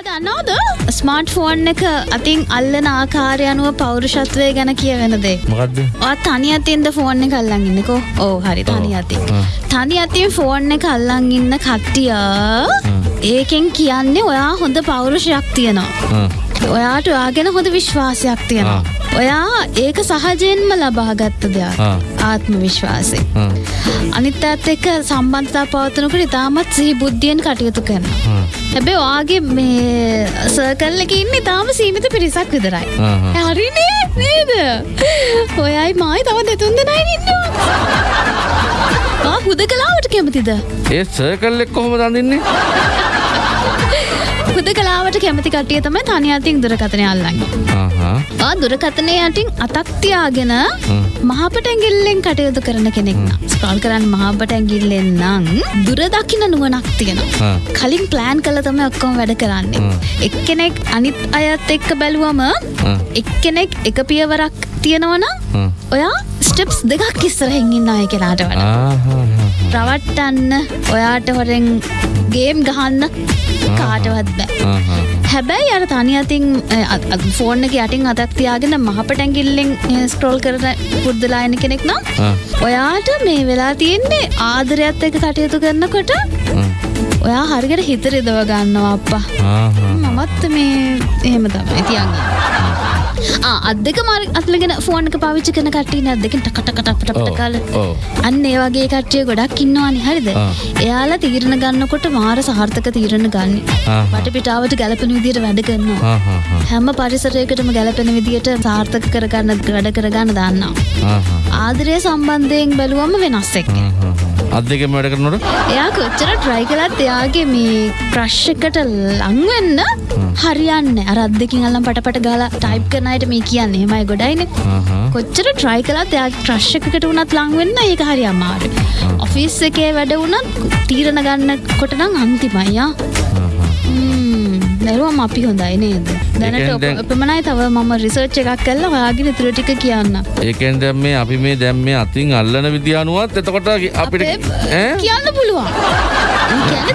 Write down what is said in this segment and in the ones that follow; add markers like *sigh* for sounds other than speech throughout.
දන්නවද? Smart phone එක අතින් අල්ලන ආකාරය අනුව පෞරුෂත්වය ගැන කියවෙන දේ. ඔත් තනි අතින්ද ෆෝන් එක අල්ලන් ඉන්නකෝ. ඕ හරි. තනි අතින්. තනි අතින් ෆෝන් එක අල්ලන් ඉන්න කට්ටිය ඒකෙන් කියන්නේ ඔයා හොඳ පෞරුෂයක් තියෙනවා. ඔයාට ඔයාගෙන හොඳ විශ්වාසයක් තියෙනවා ඔයා ඒක සහජයෙන්ම ලබාගත්ත දෙයක්. ආත්ම විශ්වාසය. අනිත් ඇත් එක්ක සම්බන්ධතා පවතනකට ඉතාමත් සිහි බුද්ධියෙන් කටයුතු කරනවා. හැබැ වාගේ මේ සර්කල් එක ඉන්න ඉතාම සීමිත පිරිසක් විතරයි. හරිනේ නේද? ඔයයි මයි තව දෙතුන් දෙනයි ඉන්නවා. හුද කලාවට කැමතිද? ඒ සර්කල් එක් කොහොම දඳන්නේ හුද කලාවට කැමති කටිය තමයි තනි අතින් දුරකතනය අල්ලන්න. දුරකතනය යටින් අතක්තියාගෙන මහපට ඇගිල්ලෙන් කටයුතු කරන කෙනෙක්න ස්ක්‍රල් කරන්න මහපට ඇගිල්ලෙන් නං දුර දකින නුවනක් තියෙනවා. කලින් ප්ලෑන් කළ තම ඔක්කොම වැඩ කරන්නේ. එක්කෙනෙක් අනිත් අයත් එක්ක බැලුවම එක්කෙනෙක් එක පියවරක් තියෙනවන ඔයා ස්ටෙප්ස් දෙකක් ඉස්සරහෙන් ඉන්න අය කෙනාට වඩ. රවට්ටන්න ඔයාට හොරෙන් ගේම් ගහන්න කාටවත් බෑ. හැබැයි අර තනි අතින් ෆෝර්න එක යටින් අතක් තියාගෙන මහපට ඇගිල්ලෙන් ස්ට්‍රෝල් කරන පුද්දලායන කෙනෙක් නම් ඔයාට මේ වෙලා තියෙන්නේ ආදරයත් එක කටයුතු කරනකොට ඔයා හරිකට හිතර දව ගන්නවා අප්පා. මමත් මේ එහෙම තමයි තියන්න අදක මර අත්ලගෙන ෆෝර්නක පාවිච්චි කන කට්ටින අදකින් ටකටකටපට කාල අන්න ඒ වගේ කට්ටිය ගොඩක් ඉන්නවානි. හරිද? එයාලා තීරණ ගන්නකොට මාර සහර්ථක තීරණ ගන්න. වට පිටාවට ගැලපෙන විදියට වැඩ කරනවා. හැම පරිසරයකටම ගැලපෙන විදියට සාර්ථක කරගන්න වැඩ කරගන්න දන්නවා. ආදරය සම්බන්ධයෙන් බැලුවම වෙනස් එක්ක අත් දෙකම වැඩ කරනට එයා කොච්චර ට්‍රයි කළත් එයාගේ මේ ප්‍රශ්කට ලංවෙන්න හරියන්න. අරත් දෙකින් අල්ලම් පටපට ගලා ටයිප් කරනයට මේ කියන්න. හෙමයි ගොඩයින. කොච්චර ට්‍රයි කලත් එයා ට්‍රශ්කකට වනත් ලංවෙන්න ඒක හරි අමාරු ඔෆිස් එකේ වැඩ වුණත් තීරණ ගන්න කොටනම් අන්තිමයියා දැරුවම අපි හොඳයි නේද දැනට එපමණයි තව මම රිසර්ච් එකක් කල්ල හයාගෙන තුරටික කියන්න. ඒකෙන් දැම් මේ අපි මේ දැම් මේ අතින් අල්ලන විද්‍යානුවත් එතකොට අපිට කියන්න පුළුවන්.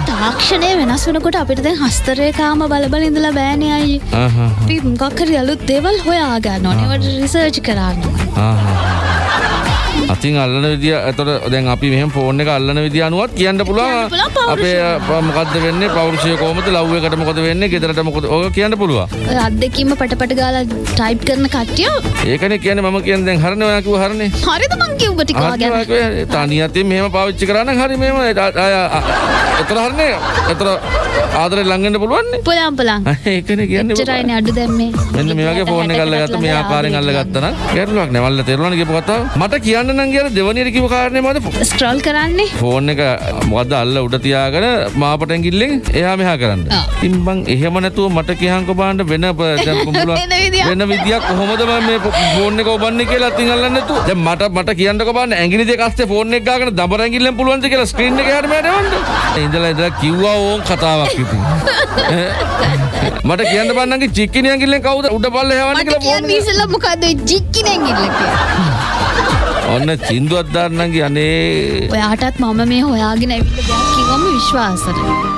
තාක්ෂණය වෙනස් වනකොට අපිට දැන් හස්තරයකාම බලබල ඉඳලා බෑනයයි අපි මොකක්කර යලුත් දේවල් හොයාගන්න නොනවට රිසර්ච් කරන්න අතින් අල්ලන විදිිය ඇතට දැන් අපි මෙහම ෆෝර්න එක අල්ලන විදිිය අනුවත් කියන්න පුළුවන්. අපේ මොකද වෙන්න? පෞරුෂය කෝමත ලව්ව කටමකොද වෙන්න? ගෙදරට මොකද? ඕක කියන්න පුළුව අදකිම පටපට ගාලා ටයිප් කරන කට්ටිය? ඒකන කියන ම කියෙන් දැන් හරනයකිව හරන්නේ හරිද මංකිව ටික තනි අති මෙහම පාවිච්චි කරන්න හරි මෙම එතර හරන්නේ එතර ආදර ළඟට පුළුවන්නේ? පුලම් පලන් *laughs* ඒකන කියන්න චරයින අඩු දැම්මේ එන්න මේගේ ෆෝන කල්ල ගත මේ ආකාරෙන් අල්ල ගත්තන ගැරලුවක් නැවල්ල තෙරවන කතා මට කියන්න නම් කියල දෙවනිර කිව කාරණය මද ස්ට්‍රෝල් කරන්නේ? ෆෝන් එක මොද අල්ල උඩ තියාගෙන මාපටැගිල්ලෙන් එයා මෙහා කරන්න. ඉම්බං එහෙම නැතුව මට කියහන්ක බාන්ඩ වෙන *laughs* වෙන විදියක්. කොහොමද මේ ෆෝන් එක ඔබන්න කියලා තින් අල්ලන්නතු මට මට කියන්න බන්න ඇගිලි කස්ත ෆෝන් එක ගන දබරැගිල්ලෙන් පුළුවන්ද කියලා ස්ක්‍රීන් එක හටමටවන්න ඉඳලා ඉදලා කිව්වා ඕන් කතාවක් ඉතින් *laughs* මට කියන්න බන්නගේ චික්කිනය ගිල්ලෙන් කවුද උඩ පල්ල හවන කියලා මොකද ජික්කිනැගිල්ලක ඔන්න චින්දුවත් දාන්නගේ අනේ ඔයාටත් මම මේ හොයාගෙන ඇවිට කිවම විශ්වාසර